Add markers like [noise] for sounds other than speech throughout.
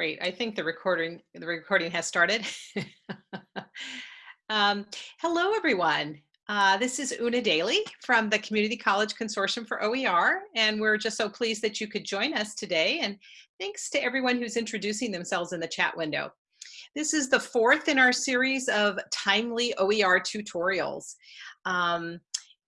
Great. I think the recording the recording has started. [laughs] um, hello, everyone. Uh, this is Una Daly from the Community College Consortium for OER, and we're just so pleased that you could join us today. And thanks to everyone who's introducing themselves in the chat window. This is the fourth in our series of timely OER tutorials. Um,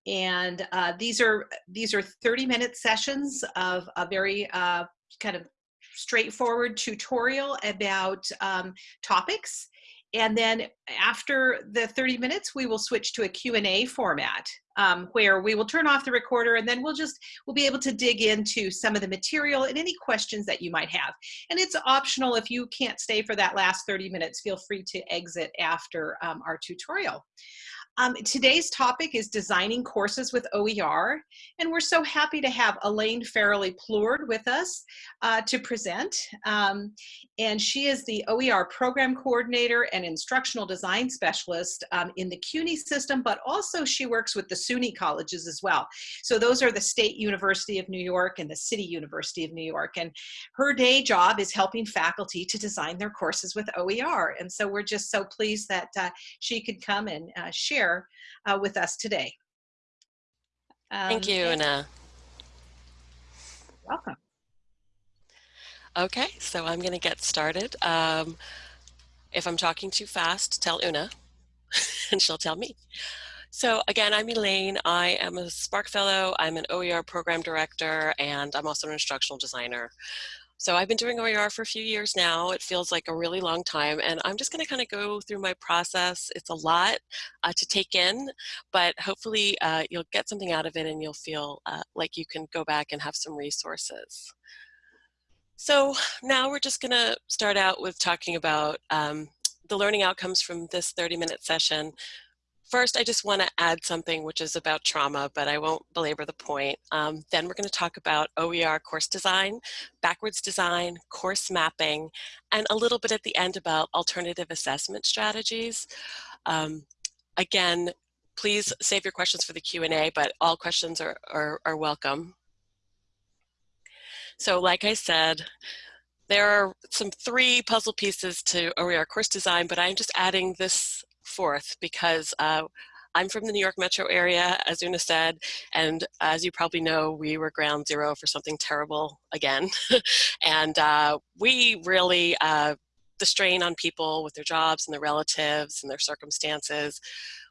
and uh, these are these are 30 minute sessions of a very uh, kind of straightforward tutorial about um, topics. And then after the 30 minutes, we will switch to a Q&A format um, where we will turn off the recorder and then we'll just, we'll be able to dig into some of the material and any questions that you might have. And it's optional if you can't stay for that last 30 minutes, feel free to exit after um, our tutorial. Um, today's topic is designing courses with OER, and we're so happy to have Elaine Farrelly Plourde with us uh, to present. Um, and she is the OER program coordinator and instructional design specialist um, in the CUNY system, but also she works with the SUNY colleges as well. So those are the State University of New York and the City University of New York. And her day job is helping faculty to design their courses with OER. And so we're just so pleased that uh, she could come and uh, share share uh, with us today. Um, Thank you, Una. Welcome. Okay, so I'm going to get started. Um, if I'm talking too fast, tell Una, [laughs] and she'll tell me. So again, I'm Elaine. I am a SPARC Fellow. I'm an OER program director, and I'm also an instructional designer. So I've been doing OER for a few years now. It feels like a really long time. And I'm just going to kind of go through my process. It's a lot uh, to take in, but hopefully uh, you'll get something out of it and you'll feel uh, like you can go back and have some resources. So now we're just going to start out with talking about um, the learning outcomes from this 30 minute session. First, I just want to add something which is about trauma, but I won't belabor the point. Um, then we're going to talk about OER course design, backwards design, course mapping, and a little bit at the end about alternative assessment strategies. Um, again, please save your questions for the Q&A, but all questions are, are, are welcome. So like I said, there are some three puzzle pieces to OER course design, but I'm just adding this fourth because uh, I'm from the New York metro area, as Una said, and as you probably know, we were ground zero for something terrible again. [laughs] and uh, we really, uh, the strain on people with their jobs and their relatives and their circumstances,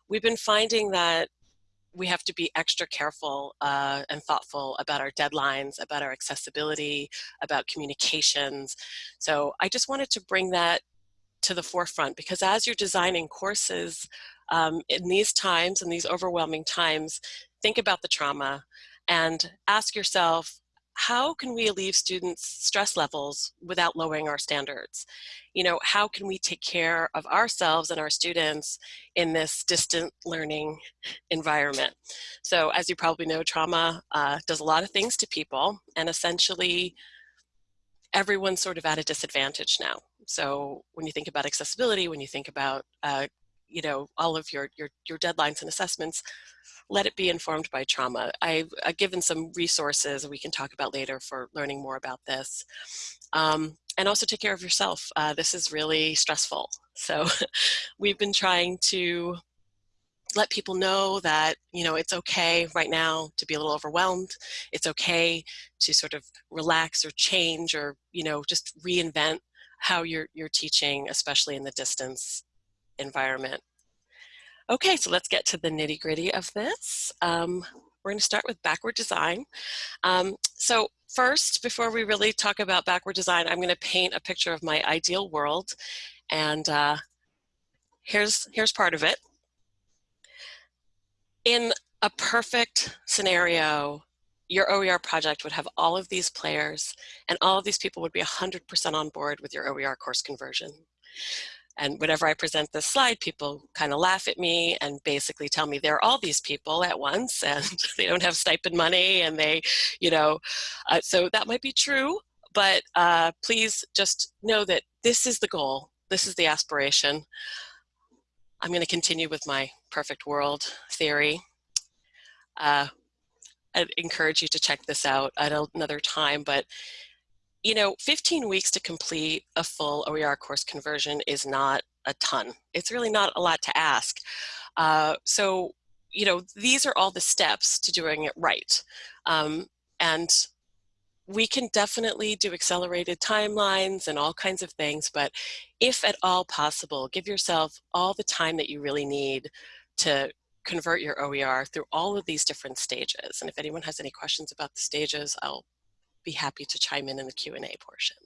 we've been finding that we have to be extra careful uh, and thoughtful about our deadlines, about our accessibility, about communications. So I just wanted to bring that to the forefront because as you're designing courses um, in these times, in these overwhelming times, think about the trauma and ask yourself, how can we alleviate students' stress levels without lowering our standards? You know, how can we take care of ourselves and our students in this distant learning environment? So as you probably know, trauma uh, does a lot of things to people and essentially everyone's sort of at a disadvantage now. So when you think about accessibility, when you think about uh, you know all of your, your your deadlines and assessments, let it be informed by trauma. I've, I've given some resources we can talk about later for learning more about this. Um, and also take care of yourself. Uh, this is really stressful. So [laughs] we've been trying to let people know that you know it's okay right now to be a little overwhelmed it's okay to sort of relax or change or you know just reinvent how you're, you're teaching, especially in the distance environment. Okay, so let's get to the nitty gritty of this. Um, we're going to start with backward design. Um, so first, before we really talk about backward design, I'm going to paint a picture of my ideal world. And uh, here's, here's part of it. In a perfect scenario, your OER project would have all of these players and all of these people would be 100% on board with your OER course conversion. And whenever I present this slide, people kind of laugh at me and basically tell me there are all these people at once [laughs] and they don't have stipend money and they, you know, uh, so that might be true, but uh, please just know that this is the goal. This is the aspiration. I'm going to continue with my perfect world theory. Uh, I'd encourage you to check this out at another time, but you know, 15 weeks to complete a full OER course conversion is not a ton. It's really not a lot to ask. Uh, so, you know, these are all the steps to doing it right. Um, and we can definitely do accelerated timelines and all kinds of things, but if at all possible, give yourself all the time that you really need to convert your OER through all of these different stages. And if anyone has any questions about the stages, I'll be happy to chime in in the Q&A portion.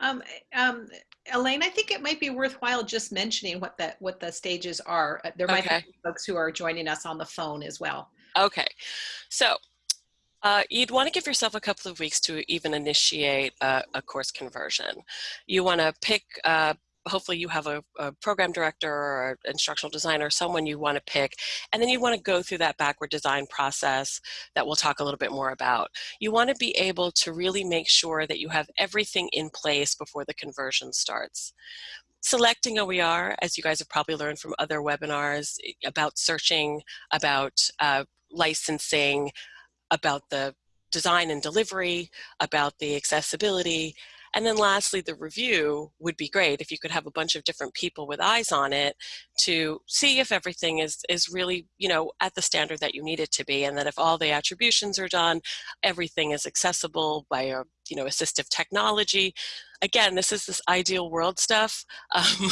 Um, um, Elaine, I think it might be worthwhile just mentioning what the what the stages are. Uh, there might okay. be folks who are joining us on the phone as well. Okay, so uh, you'd want to give yourself a couple of weeks to even initiate a, a course conversion. You want to pick uh, hopefully you have a, a program director or instructional designer, someone you want to pick, and then you want to go through that backward design process that we'll talk a little bit more about. You want to be able to really make sure that you have everything in place before the conversion starts selecting OER, as you guys have probably learned from other webinars about searching, about uh, licensing, about the design and delivery, about the accessibility, and then lastly, the review would be great if you could have a bunch of different people with eyes on it to see if everything is, is really, you know, at the standard that you need it to be. And that if all the attributions are done, everything is accessible by a, you know, assistive technology, again, this is this ideal world stuff. [laughs] Um,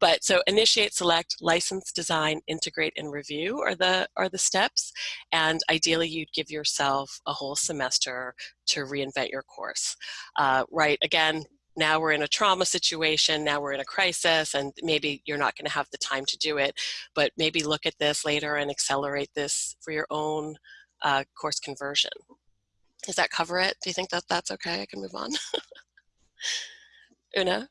but so initiate, select, license, design, integrate, and review are the, are the steps. And ideally, you'd give yourself a whole semester to reinvent your course. Uh, right, again, now we're in a trauma situation, now we're in a crisis, and maybe you're not gonna have the time to do it, but maybe look at this later and accelerate this for your own uh, course conversion. Does that cover it? Do you think that that's okay? I can move on. [laughs] Una?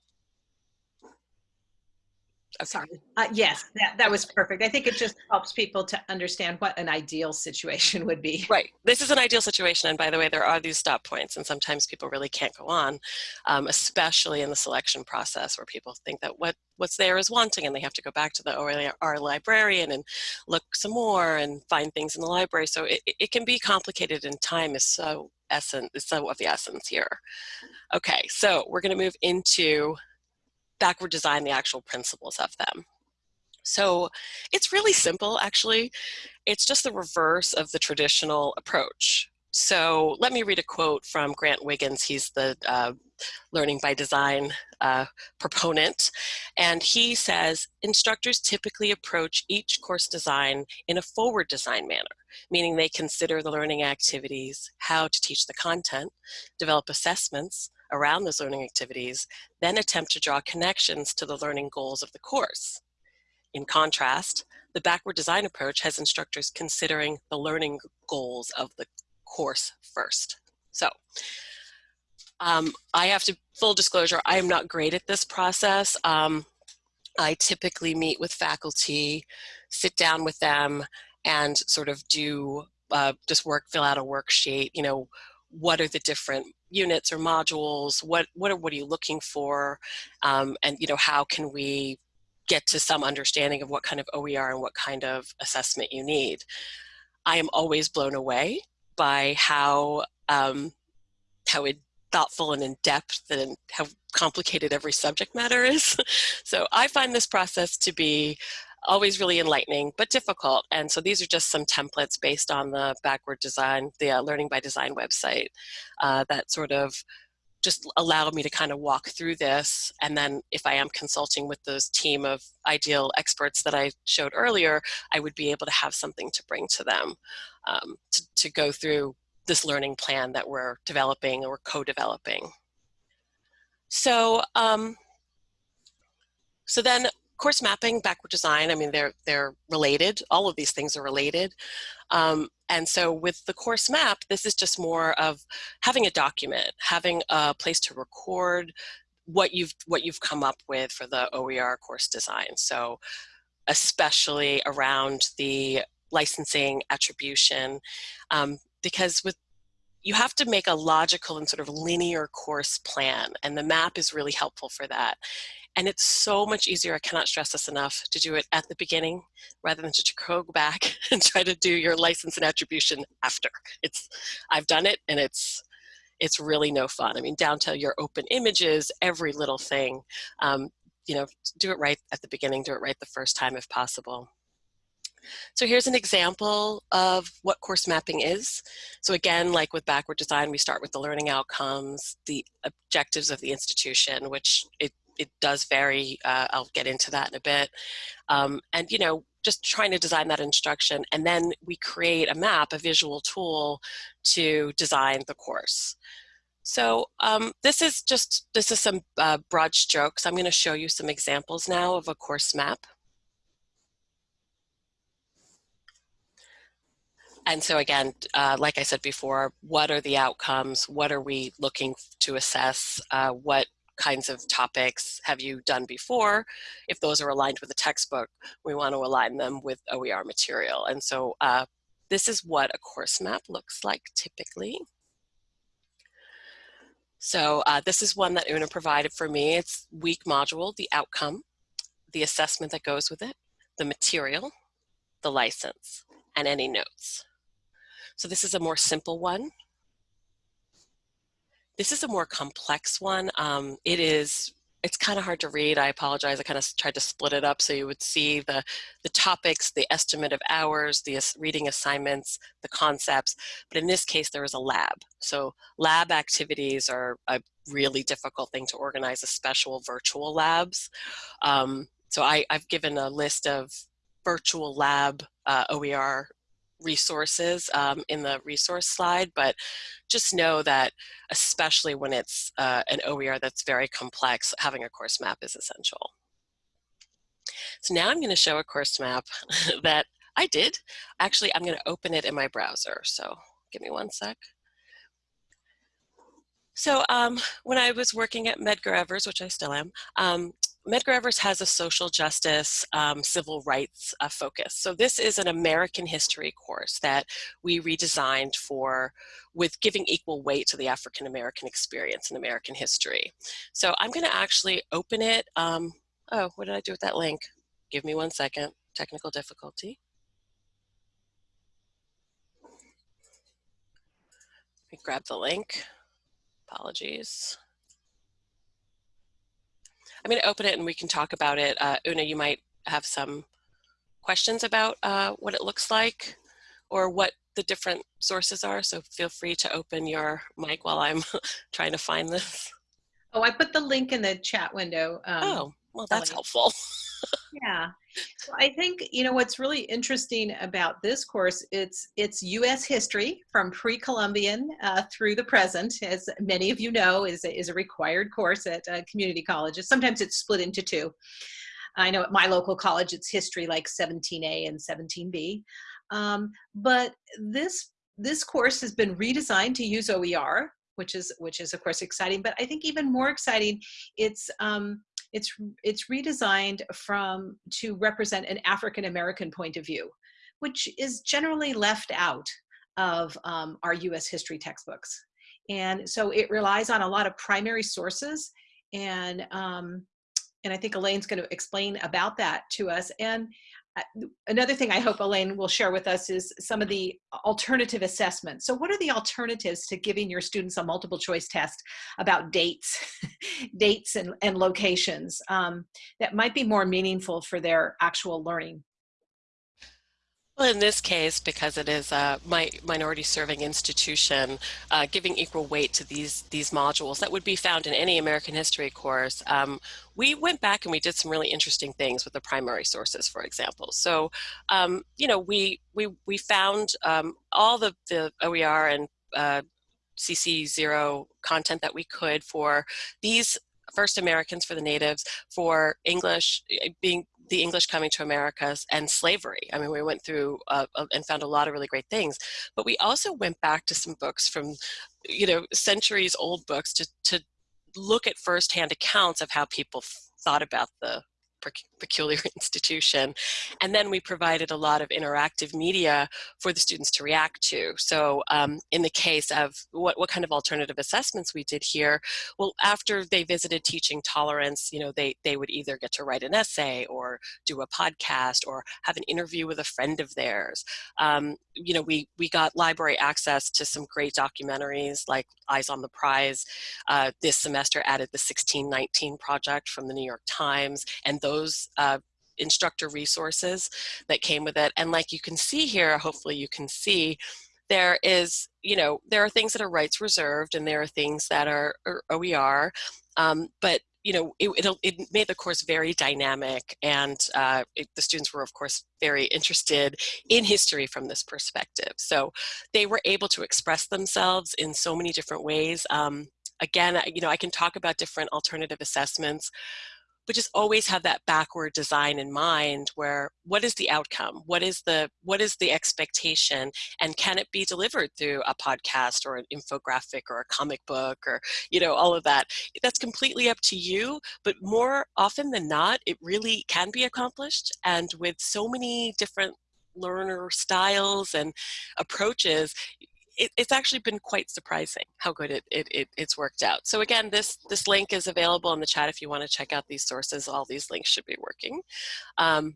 Sorry. Uh, yes, that, that was perfect. I think it just helps people to understand what an ideal situation would be. Right. This is an ideal situation. And by the way, there are these stop points and sometimes people really can't go on, um, especially in the selection process where people think that what, what's there is wanting and they have to go back to the OER librarian and look some more and find things in the library. So it, it can be complicated and time is so essence, is so of the essence here. Okay, so we're gonna move into backward design the actual principles of them. So it's really simple, actually. It's just the reverse of the traditional approach. So let me read a quote from Grant Wiggins. He's the uh, learning by design uh, proponent. And he says, instructors typically approach each course design in a forward design manner, meaning they consider the learning activities, how to teach the content, develop assessments, around those learning activities, then attempt to draw connections to the learning goals of the course. In contrast, the backward design approach has instructors considering the learning goals of the course first. So um, I have to, full disclosure, I am not great at this process. Um, I typically meet with faculty, sit down with them, and sort of do uh, just work, fill out a worksheet, you know, what are the different units or modules, what, what, are, what are you looking for, um, and you know, how can we get to some understanding of what kind of OER and what kind of assessment you need. I am always blown away by how, um, how it, thoughtful and in depth and how complicated every subject matter is. [laughs] so I find this process to be always really enlightening, but difficult. And so these are just some templates based on the backward design, the uh, Learning by Design website uh, that sort of just allow me to kind of walk through this. And then if I am consulting with those team of ideal experts that I showed earlier, I would be able to have something to bring to them um, to, to go through this learning plan that we're developing or co-developing. So, um, so then course mapping, backward design, I mean, they're, they're related. All of these things are related. Um, and so with the course map, this is just more of having a document, having a place to record what you've, what you've come up with for the OER course design. So especially around the licensing attribution, um, because with you have to make a logical and sort of linear course plan and the map is really helpful for that And it's so much easier, I cannot stress this enough, to do it at the beginning rather than to go [laughs] back and try to do your license and attribution after. It's, I've done it and it's, it's really no fun. I mean, down to your open images, every little thing. Um, you know, do it right at the beginning, do it right the first time if possible. So here's an example of what course mapping is. So again, like with backward design, we start with the learning outcomes, the objectives of the institution, which it, it does vary. Uh, I'll get into that in a bit. Um, and, you know, just trying to design that instruction. And then we create a map, a visual tool to design the course. So um, this is just, this is some uh, broad strokes. I'm gonna show you some examples now of a course map. And so again, uh, like I said before, what are the outcomes? What are we looking to assess? Uh, what kinds of topics have you done before? If those are aligned with the textbook, we want to align them with OER material. And so uh, this is what a course map looks like typically. So uh, this is one that Una provided for me. It's week module, the outcome, the assessment that goes with it, the material, the license, and any notes. So this is a more simple one. This is a more complex one. Um, it is, it's kind of hard to read. I apologize. I kind of tried to split it up so you would see the, the topics, the estimate of hours, the reading assignments, the concepts. But in this case, there is a lab. So lab activities are a really difficult thing to organize, especially virtual labs. Um, so I, I've given a list of virtual lab uh, OER resources um, in the resource slide, but just know that especially when it's uh, an OER that's very complex, having a course map is essential. So now I'm going to show a course map [laughs] that I did. Actually, I'm going to open it in my browser. So give me one sec. So um, when I was working at Medgar Evers, which I still am, um, Medgar Evers has a social justice, um, civil rights uh, focus. So this is an American history course that we redesigned for with giving equal weight to the African American experience in American history. So I'm going to actually open it. Um, oh, what did I do with that link? Give me one second. Technical difficulty. Let me grab the link. Apologies. I'm going to open it and we can talk about it. Uh, Una, you might have some questions about uh, what it looks like or what the different sources are. So feel free to open your mic while I'm [laughs] trying to find this. Oh, I put the link in the chat window. Um, oh, well, that's helpful. [laughs] yeah. So I think, you know, what's really interesting about this course, it's, it's U.S. history from pre-Columbian uh, through the present, as many of you know, is a, is a required course at uh, community colleges. Sometimes it's split into two. I know at my local college, it's history like 17A and 17B. Um, but this, this course has been redesigned to use OER, which is, which is of course exciting, but I think even more exciting, it's, um, it's, it's redesigned from to represent an African American point of view, which is generally left out of um, our US history textbooks. And so it relies on a lot of primary sources and um, and I think Elaine's going to explain about that to us. And another thing I hope Elaine will share with us is some of the alternative assessments. So what are the alternatives to giving your students a multiple choice test about dates, [laughs] dates and, and locations um, that might be more meaningful for their actual learning? Well, in this case, because it is a minority serving institution, uh, giving equal weight to these, these modules that would be found in any American history course, um, we went back and we did some really interesting things with the primary sources, for example. So, um, you know, we, we, we found um, all the, the OER and uh, CC0 content that we could for these first Americans for the natives, for English eh, being the English coming to Americas and slavery. I mean, we went through uh, uh, and found a lot of really great things, but we also went back to some books from, you know, centuries old books to, to look at firsthand accounts of how people thought about the peculiar [laughs] institution. And then we provided a lot of interactive media for the students to react to. So um, in the case of what, what kind of alternative assessments we did here, well, after they visited teaching tolerance, you know, they, they would either get to write an essay or do a podcast or have an interview with a friend of theirs. Um, you know, we, we got library access to some great documentaries like Eyes on the Prize. Uh, this semester added the 1619 project from the New York Times and those uh, instructor resources that came with it. And like you can see here, hopefully you can see, there is, you know, there are things that are rights reserved and there are things that are, are OER, um, but you know, it, it, made the course very dynamic and uh, it, the students were of course very interested in history from this perspective. So they were able to express themselves in so many different ways. Um, again, you know, I can talk about different alternative assessments, but just always have that backward design in mind where what is the outcome? What is the what is the expectation? And can it be delivered through a podcast or an infographic or a comic book or you know all of that? That's completely up to you but more often than not it really can be accomplished. And with so many different learner styles and approaches it, it's actually been quite surprising how good it, it, it, it's worked out. So again, this, this link is available in the chat if you want to check out these sources. All these links should be working. Um,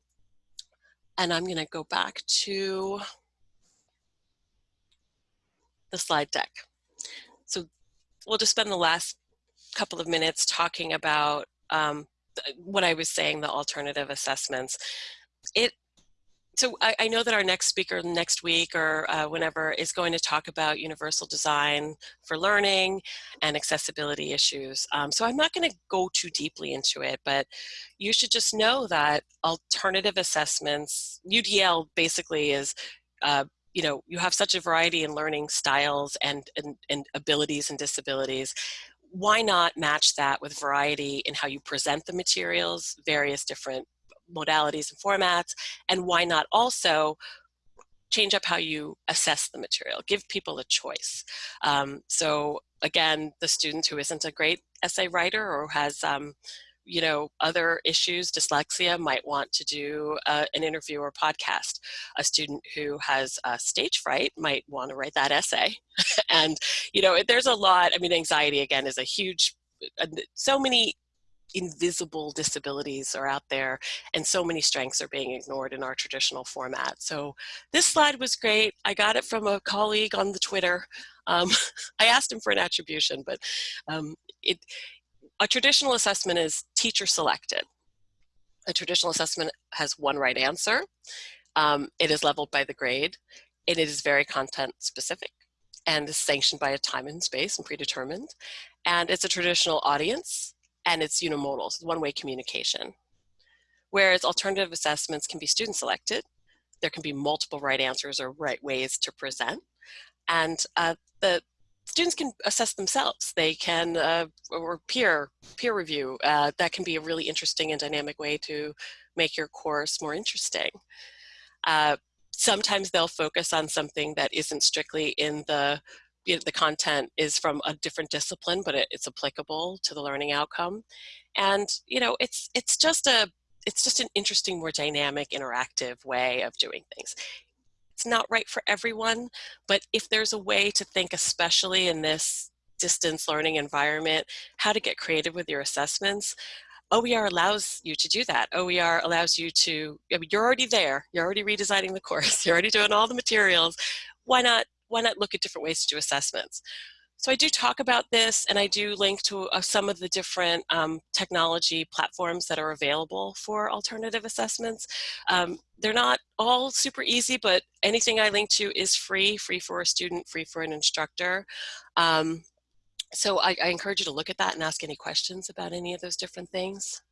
and I'm going to go back to the slide deck. So we'll just spend the last couple of minutes talking about um, what I was saying, the alternative assessments. It so I, I, know that our next speaker next week or uh, whenever is going to talk about universal design for learning and accessibility issues. Um, so I'm not going to go too deeply into it, but you should just know that alternative assessments, UDL basically is, uh, you know, you have such a variety in learning styles and, and, and abilities and disabilities why not match that with variety in how you present the materials, various different modalities and formats, and why not also change up how you assess the material, give people a choice. Um, so again, the student who isn't a great essay writer or has um, you know, other issues, dyslexia, might want to do uh, an interview or podcast. A student who has uh, stage fright might want to write that essay. [laughs] and, you know, there's a lot, I mean, anxiety, again, is a huge, uh, so many invisible disabilities are out there and so many strengths are being ignored in our traditional format. So this slide was great. I got it from a colleague on the Twitter. Um, [laughs] I asked him for an attribution, but um, it, a traditional assessment is teacher selected. A traditional assessment has one right answer. Um, it is leveled by the grade and it is very content specific and is sanctioned by a time and space and predetermined. And it's a traditional audience and it's unimodal, so one-way communication. Whereas alternative assessments can be student selected, there can be multiple right answers or right ways to present, and uh, the students can assess themselves. They can, uh, or peer, peer review, uh, that can be a really interesting and dynamic way to make your course more interesting. Uh, sometimes they'll focus on something that isn't strictly in the the content is from a different discipline, but it, it's applicable to the learning outcome. And, you know, it's, it's just a, it's just an interesting, more dynamic, interactive way of doing things. It's not right for everyone, but if there's a way to think, especially in this distance learning environment, how to get creative with your assessments, OER allows you to do that. OER allows you to, I mean, you're already there, you're already redesigning the course, [laughs] you're already doing all the materials. Why not why not look at different ways to do assessments? So I do talk about this and I do link to uh, some of the different um, technology platforms that are available for alternative assessments. Um, they're not all super easy, but anything I link to is free, free for a student, free for an instructor. Um, so I, I encourage you to look at that and ask any questions about any of those different things.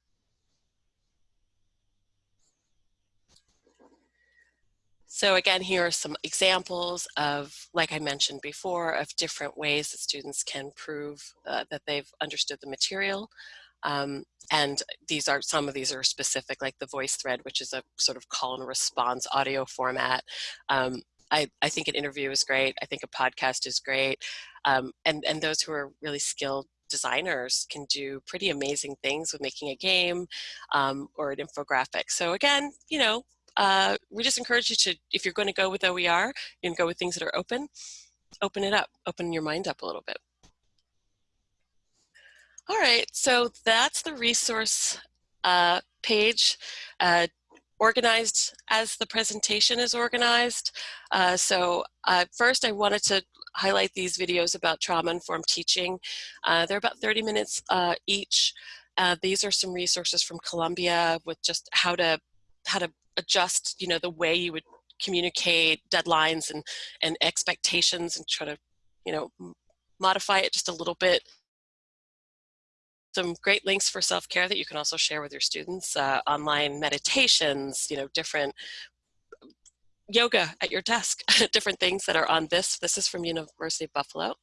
So again, here are some examples of, like I mentioned before, of different ways that students can prove uh, that they've understood the material. Um, and these are, some of these are specific, like the VoiceThread, which is a sort of call and response audio format. Um, I, I think an interview is great. I think a podcast is great. Um, and, and those who are really skilled designers can do pretty amazing things with making a game um, or an infographic. So again, you know, uh, we just encourage you to, if you're going to go with OER, you can go with things that are open, open it up, open your mind up a little bit. All right, so that's the resource uh, page. Uh, organized as the presentation is organized. Uh, so uh, first I wanted to highlight these videos about trauma-informed teaching. Uh, they're about 30 minutes uh, each. Uh, these are some resources from Columbia with just how to how to adjust, you know, the way you would communicate deadlines and and expectations and try to, you know, modify it just a little bit some great links for self-care that you can also share with your students, uh, online meditations, you know, different yoga at your desk, [laughs] different things that are on this. This is from University of Buffalo.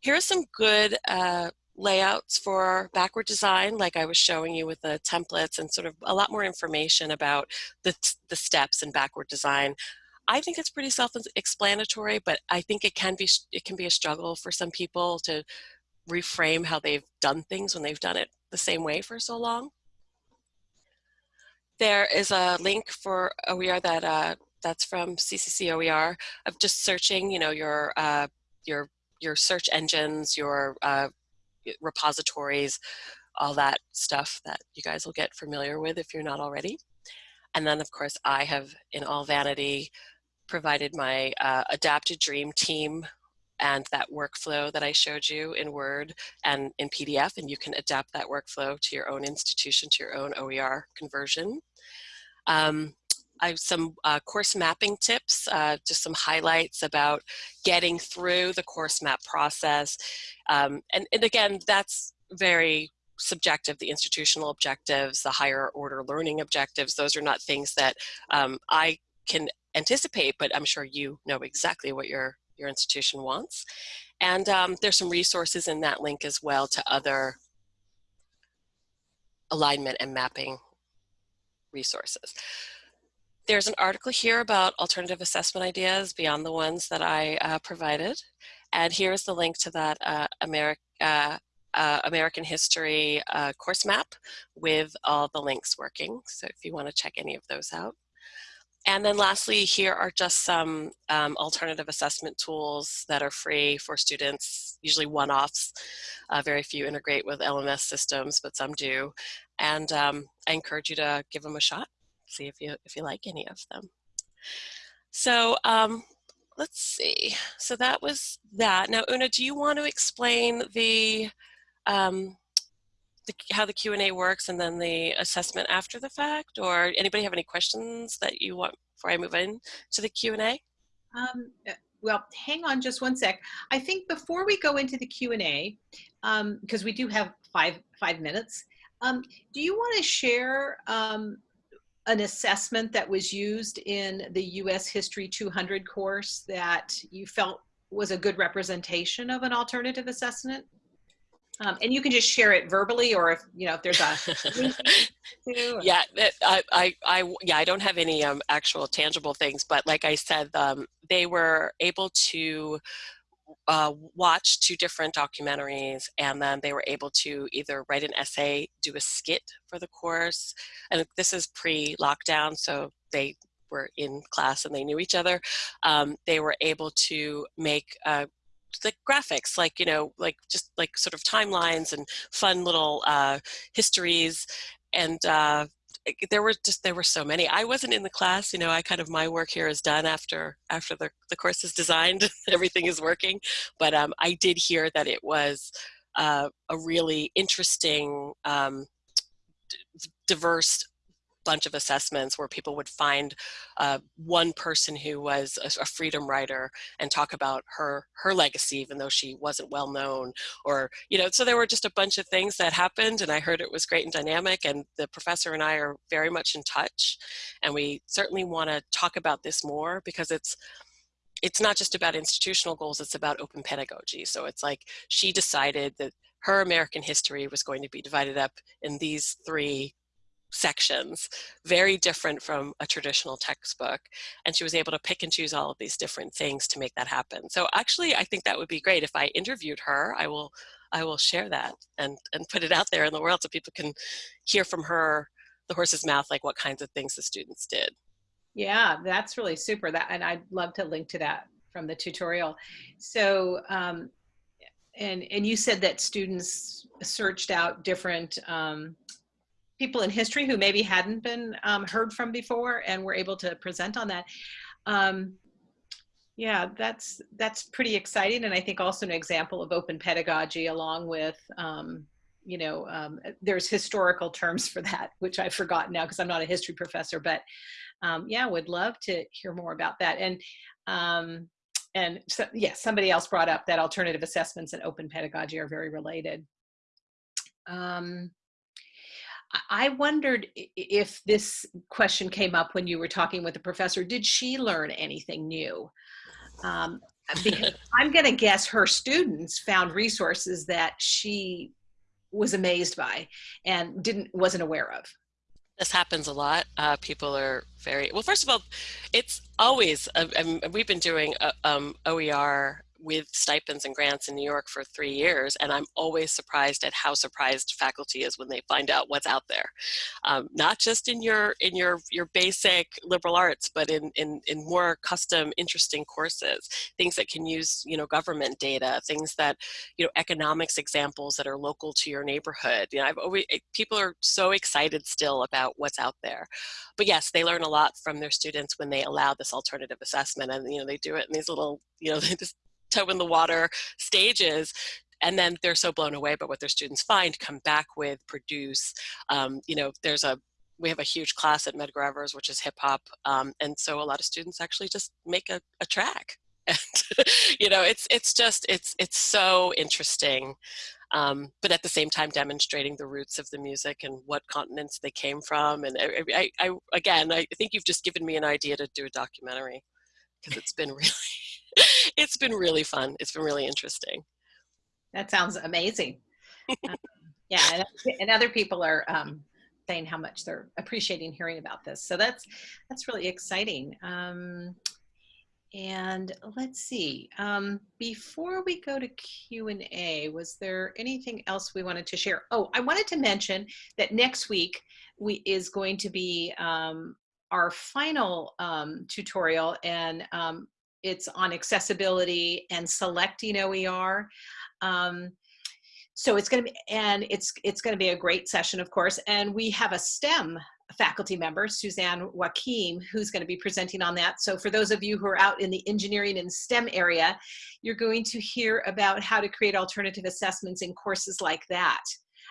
Here are some good uh, layouts for backward design, like I was showing you with the templates and sort of a lot more information about the, the steps in backward design. I think it's pretty self-explanatory, but I think it can be it can be a struggle for some people to reframe how they've done things when they've done it the same way for so long. There is a link for OER that uh, that's from CCC OER of just searching, you know, your uh, your your search engines, your uh, repositories, all that stuff that you guys will get familiar with if you're not already. And then, of course, I have, in all vanity, provided my uh, adapted dream team and that workflow that I showed you in Word and in PDF, and you can adapt that workflow to your own institution, to your own OER conversion. Um, Some uh, course mapping tips, uh, just some highlights about getting through the course map process. Um, and, and again, that's very subjective, the institutional objectives, the higher order learning objectives, those are not things that um, I can anticipate, but I'm sure you know exactly what your your institution wants. And um, there's some resources in that link as well to other alignment and mapping resources. There's an article here about alternative assessment ideas beyond the ones that I uh, provided. And here's the link to that uh, Ameri uh, uh American History uh, course map with all the links working. So if you want to check any of those out. And then lastly, here are just some um, alternative assessment tools that are free for students, usually one-offs. Uh, very few integrate with LMS systems, but some do. And um, I encourage you to give them a shot, see if you, if you like any of them. So um, let's see. So that was that. Now, Una, do you want to explain the um, the, how the Q&A works and then the assessment after the fact? Or anybody have any questions that you want before I move in to the Q&A? Um, well, hang on just one sec. I think before we go into the Q&A, um, because we do have five, five minutes, um, do you want to share um, an assessment that was used in the U.S. History 200 course that you felt was a good representation of an alternative assessment? Um, and you can just share it verbally or if, you know, if there's a [laughs] Yeah, I, I, I, yeah, I don't have any um, actual tangible things, but like I said, um, they were able to uh, watch two different documentaries and then they were able to either write an essay, do a skit for the course. And this is pre-lockdown, so they were in class and they knew each other. Um, they were able to make uh, the graphics, like, you know, like just like sort of timelines and fun little uh, histories. And uh, there were just, there were so many. I wasn't in the class, you know, I kind of, my work here is done after, after the, the course is designed, [laughs] everything is working. But um, I did hear that it was uh, a really interesting, um, diverse bunch of assessments where people would find uh, one person who was a, a, freedom writer and talk about her her legacy even though she wasn't well known or you know so there were just a bunch of things that happened and I heard it was great and dynamic and the professor and I are very much in touch and we certainly want to talk about this more because it's it's not just about institutional goals it's about open pedagogy. So it's like she decided that her American history was going to be divided up in these three sections, very different from a traditional textbook. And she was able to pick and choose all of these different things to make that happen. So actually, I think that would be great. If I interviewed her, I will, I will share that and, and put it out there in the world so people can hear from her, the horse's mouth, like what kinds of things the students did. Yeah, that's really super. That and I'd love to link to that from the tutorial. So, um, and and you said that students searched out different um, people in history who maybe hadn't been um, heard from before and were able to present on that. Um, yeah, that's that's pretty exciting, and I think also an example of open pedagogy, along with um, you know, um, there's historical terms for that, which I've forgotten now because I'm not a history professor. But um, yeah, would love to hear more about that. And um, and so, yes, yeah, somebody else brought up that alternative assessments and open pedagogy are very related. Um, I wondered if this question came up when you were talking with the professor. Did she learn anything new? Um, because [laughs] I'm going to guess her students found resources that she was amazed by and didn't wasn't aware of. This happens a lot. Uh, people are very well. First of all, it's always. Uh, we've been doing uh, um, OER with stipends and grants in New York for three years, and I'm always surprised at how surprised faculty is when they find out what's out there. Um, not just in your in your your basic liberal arts, but in, in in more custom, interesting courses, things that can use you know government data, things that you know economics examples that are local to your neighborhood. You know, I've always eh, people are so excited still about what's out there, but yes, they learn a lot from their students when they allow this alternative assessment, and you know they do it in these little you know [laughs] they just toe in the water stages and then they're so blown away by what their students find, come back with, produce. Um, you know, there's a we have a huge class at Medgar Evers, which is hip hop, um, and so a lot of students actually just make a, a track. [laughs] And you know, it's it's just it's it's so interesting, um, but at the same time demonstrating the roots of the music and what continents they came from. And I, I, I again, I think you've just given me an idea to do a documentary because it's been [laughs] really [laughs] it's been really fun. It's been really interesting. That sounds amazing. [laughs] um, yeah, and, and, other people are um, saying how much they're appreciating hearing about this. So that's that's really exciting. Um, and let's see, um, before we go to Q&A, was there anything else we wanted to share? Oh, I wanted to mention that next week we is going to be um, our final um, tutorial and um, it's on accessibility and selecting OER. Um, so it's going to be, and it's it's going to be a great session, of course. And we have a STEM faculty member, Suzanne Joachim, who's going to be presenting on that. So for those of you who are out in the engineering and STEM area, you're going to hear about how to create alternative assessments in courses like that.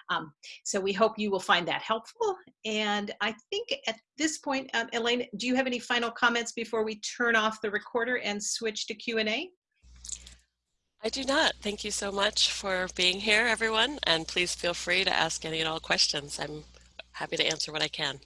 Um, so we hope you will find that helpful. And I think at this point, um, Elaine, do you have any final comments before we turn off the recorder and switch to Q&A? I do not. Thank you so much for being here, everyone. And please feel free to ask any and all questions. I'm happy to answer what I can.